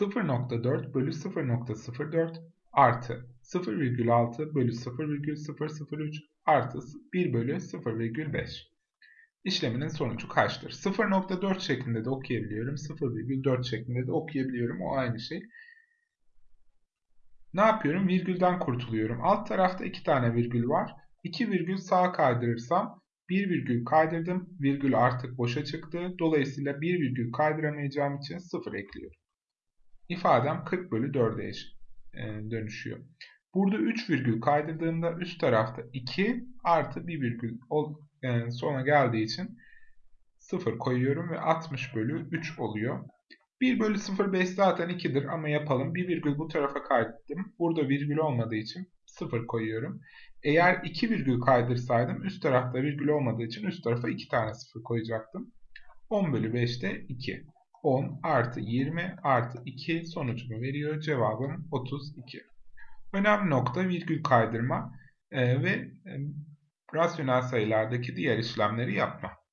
0.4 bölü 0.04 artı 0,6 bölü 0,003 artı 1 bölü 0,5. İşleminin sonucu kaçtır? 0.4 şeklinde de okuyabiliyorum. 0,4 şeklinde de okuyabiliyorum. O aynı şey. Ne yapıyorum? Virgülden kurtuluyorum. Alt tarafta iki tane virgül var. 2 virgül sağa kaydırırsam 1 virgül kaydırdım. Virgül artık boşa çıktı. Dolayısıyla 1 virgül kaydıramayacağım için 0 ekliyorum. İfadem 40 bölü 4'e e, dönüşüyor. Burada 3 virgül kaydırdığımda üst tarafta 2 artı 1 virgül e, sona geldiği için 0 koyuyorum ve 60 bölü 3 oluyor. 1 bölü 0,5 zaten 2'dir ama yapalım. 1 virgül bu tarafa kaydettim. Burada virgül olmadığı için 0 koyuyorum. Eğer 2 virgül kaydırsaydım üst tarafta virgül olmadığı için üst tarafa 2 tane 0 koyacaktım. 10 bölü 5'te 2. 10 artı 20 artı 2 sonucumu veriyor. Cevabım 32. Önemli nokta virgül kaydırma e, ve e, rasyonel sayılardaki diğer işlemleri yapma.